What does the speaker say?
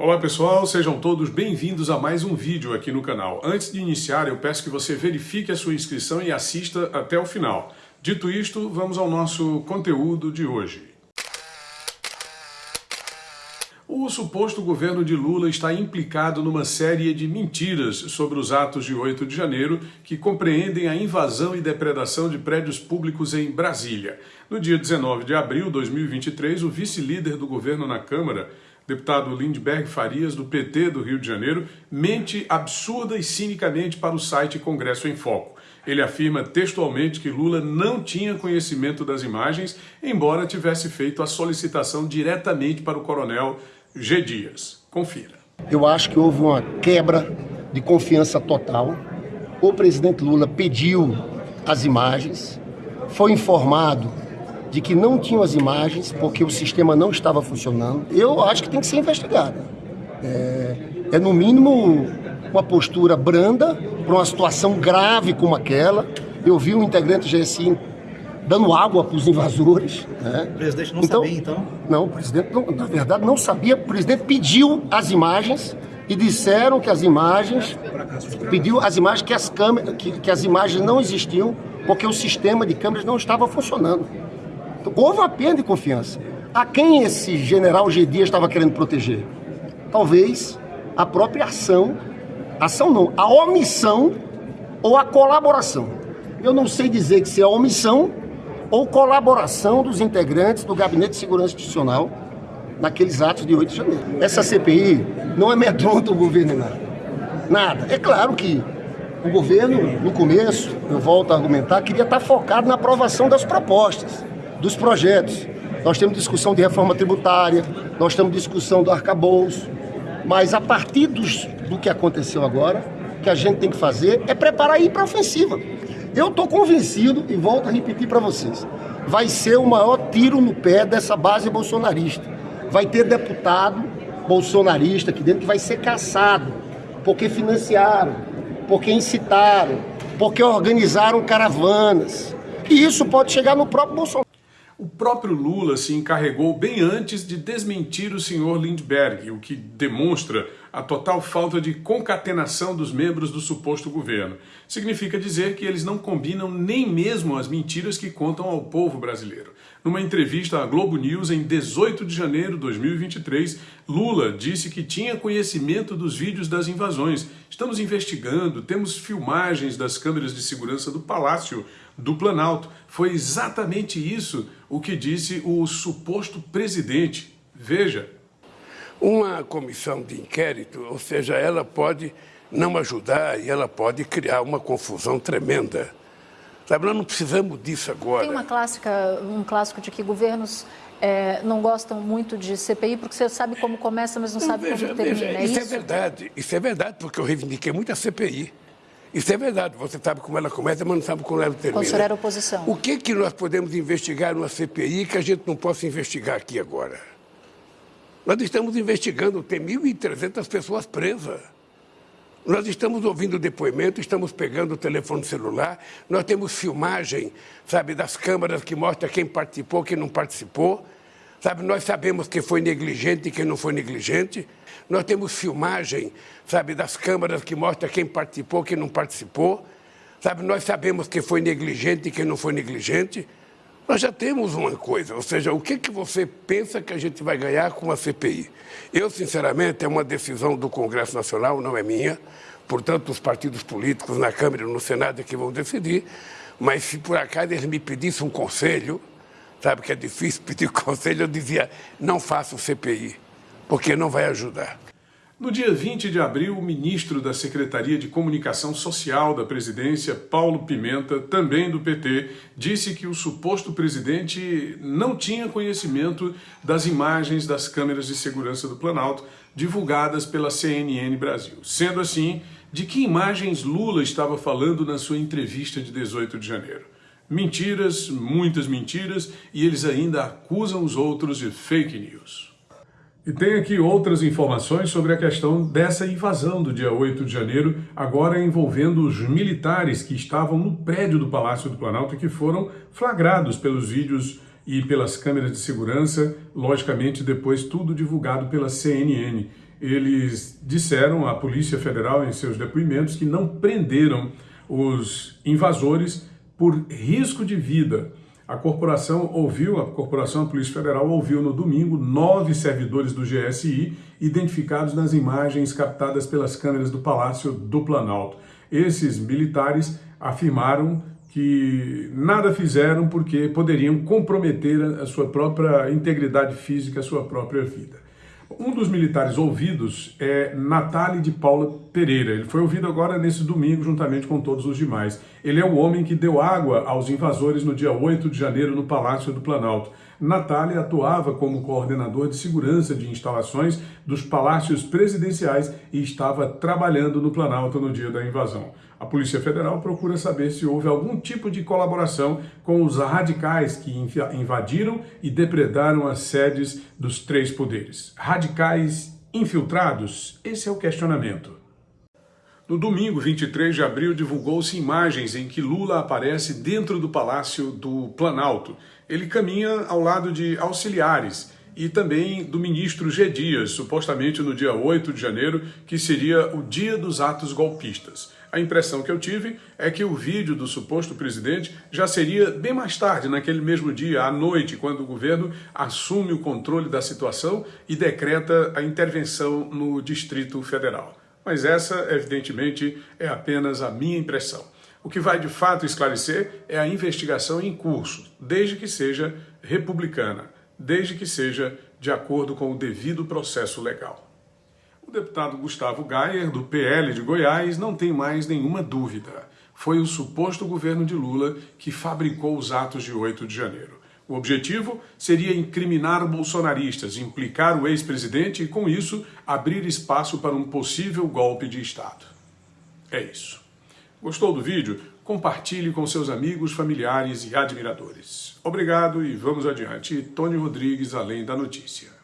Olá pessoal, sejam todos bem-vindos a mais um vídeo aqui no canal. Antes de iniciar, eu peço que você verifique a sua inscrição e assista até o final. Dito isto, vamos ao nosso conteúdo de hoje. O suposto governo de Lula está implicado numa série de mentiras sobre os atos de 8 de janeiro que compreendem a invasão e depredação de prédios públicos em Brasília. No dia 19 de abril de 2023, o vice-líder do governo na Câmara, deputado Lindbergh Farias, do PT do Rio de Janeiro, mente absurda e cinicamente para o site Congresso em Foco. Ele afirma textualmente que Lula não tinha conhecimento das imagens, embora tivesse feito a solicitação diretamente para o coronel G. Dias. Confira. Eu acho que houve uma quebra de confiança total. O presidente Lula pediu as imagens, foi informado de que não tinham as imagens porque o sistema não estava funcionando, eu acho que tem que ser investigado. É, é no mínimo uma postura branda para uma situação grave como aquela. Eu vi um integrante do GSI dando água para os invasores. Né? O presidente não então, sabia, então? Não, o presidente, não, na verdade, não sabia. O presidente pediu as imagens e disseram que as imagens pediu as imagens que as câmeras que, que as imagens não existiam porque o sistema de câmeras não estava funcionando. Houve uma perda de confiança. A quem esse general G. Dias estava querendo proteger? Talvez a própria ação, ação não, a omissão ou a colaboração. Eu não sei dizer que se é omissão ou colaboração dos integrantes do Gabinete de Segurança Institucional naqueles atos de 8 de janeiro. Essa CPI não amedronta o governo nada. Nada. É claro que o governo, no começo, eu volto a argumentar, queria estar focado na aprovação das propostas dos projetos. Nós temos discussão de reforma tributária, nós temos discussão do arcabouço, mas a partir dos, do que aconteceu agora, o que a gente tem que fazer é preparar ir para a ofensiva. Eu estou convencido, e volto a repetir para vocês, vai ser o maior tiro no pé dessa base bolsonarista. Vai ter deputado bolsonarista aqui dentro que vai ser caçado, porque financiaram, porque incitaram, porque organizaram caravanas. E isso pode chegar no próprio Bolsonaro. O próprio Lula se encarregou bem antes de desmentir o senhor Lindbergh, o que demonstra a total falta de concatenação dos membros do suposto governo. Significa dizer que eles não combinam nem mesmo as mentiras que contam ao povo brasileiro. Numa entrevista à Globo News em 18 de janeiro de 2023, Lula disse que tinha conhecimento dos vídeos das invasões. Estamos investigando, temos filmagens das câmeras de segurança do Palácio do Planalto. Foi exatamente isso o que disse o suposto presidente. Veja. Uma comissão de inquérito, ou seja, ela pode não ajudar e ela pode criar uma confusão tremenda. Sabe, nós não precisamos disso agora. Tem uma clássica, um clássico de que governos é, não gostam muito de CPI porque você sabe como começa, mas não, não sabe veja, como termina. Veja, é isso, isso é verdade. Isso é verdade, porque eu reivindiquei muito a CPI. Isso é verdade, você sabe como ela começa, mas não sabe como ela termina. O senhor era oposição. O que, que nós podemos investigar numa CPI que a gente não possa investigar aqui agora? Nós estamos investigando, tem 1.300 pessoas presas. Nós estamos ouvindo depoimento, estamos pegando o telefone celular, nós temos filmagem, sabe, das câmaras que mostra quem participou, quem não participou. Sabe, nós sabemos quem foi negligente e quem não foi negligente. Nós temos filmagem, sabe, das câmaras que mostra quem participou, quem não participou. Sabe, nós sabemos quem foi negligente e quem não foi negligente. Nós já temos uma coisa, ou seja, o que, que você pensa que a gente vai ganhar com a CPI? Eu, sinceramente, é uma decisão do Congresso Nacional, não é minha. Portanto, os partidos políticos na Câmara e no Senado é que vão decidir. Mas se por acaso eles me pedissem um conselho, sabe que é difícil pedir conselho, eu dizia, não faça o CPI, porque não vai ajudar. No dia 20 de abril, o ministro da Secretaria de Comunicação Social da presidência, Paulo Pimenta, também do PT, disse que o suposto presidente não tinha conhecimento das imagens das câmeras de segurança do Planalto divulgadas pela CNN Brasil. Sendo assim, de que imagens Lula estava falando na sua entrevista de 18 de janeiro? Mentiras, muitas mentiras, e eles ainda acusam os outros de fake news. E tem aqui outras informações sobre a questão dessa invasão do dia 8 de janeiro, agora envolvendo os militares que estavam no prédio do Palácio do Planalto e que foram flagrados pelos vídeos e pelas câmeras de segurança, logicamente depois tudo divulgado pela CNN. Eles disseram à Polícia Federal em seus depoimentos que não prenderam os invasores por risco de vida. A corporação ouviu, a corporação a Polícia Federal ouviu no domingo nove servidores do GSI identificados nas imagens captadas pelas câmeras do Palácio do Planalto. Esses militares afirmaram que nada fizeram porque poderiam comprometer a sua própria integridade física, a sua própria vida. Um dos militares ouvidos é Natália de Paula Pereira. Ele foi ouvido agora nesse domingo, juntamente com todos os demais. Ele é o homem que deu água aos invasores no dia 8 de janeiro no Palácio do Planalto. Natália atuava como coordenador de segurança de instalações dos palácios presidenciais e estava trabalhando no Planalto no dia da invasão. A Polícia Federal procura saber se houve algum tipo de colaboração com os radicais que invadiram e depredaram as sedes dos três poderes. Radicais infiltrados? Esse é o questionamento. No domingo, 23 de abril, divulgou-se imagens em que Lula aparece dentro do Palácio do Planalto. Ele caminha ao lado de auxiliares e também do ministro G. Dias, supostamente no dia 8 de janeiro, que seria o dia dos atos golpistas. A impressão que eu tive é que o vídeo do suposto presidente já seria bem mais tarde, naquele mesmo dia, à noite, quando o governo assume o controle da situação e decreta a intervenção no Distrito Federal mas essa, evidentemente, é apenas a minha impressão. O que vai de fato esclarecer é a investigação em curso, desde que seja republicana, desde que seja de acordo com o devido processo legal. O deputado Gustavo Gayer, do PL de Goiás, não tem mais nenhuma dúvida. Foi o suposto governo de Lula que fabricou os atos de 8 de janeiro. O objetivo seria incriminar bolsonaristas, implicar o ex-presidente e, com isso, abrir espaço para um possível golpe de Estado. É isso. Gostou do vídeo? Compartilhe com seus amigos, familiares e admiradores. Obrigado e vamos adiante. Tony Rodrigues, Além da Notícia.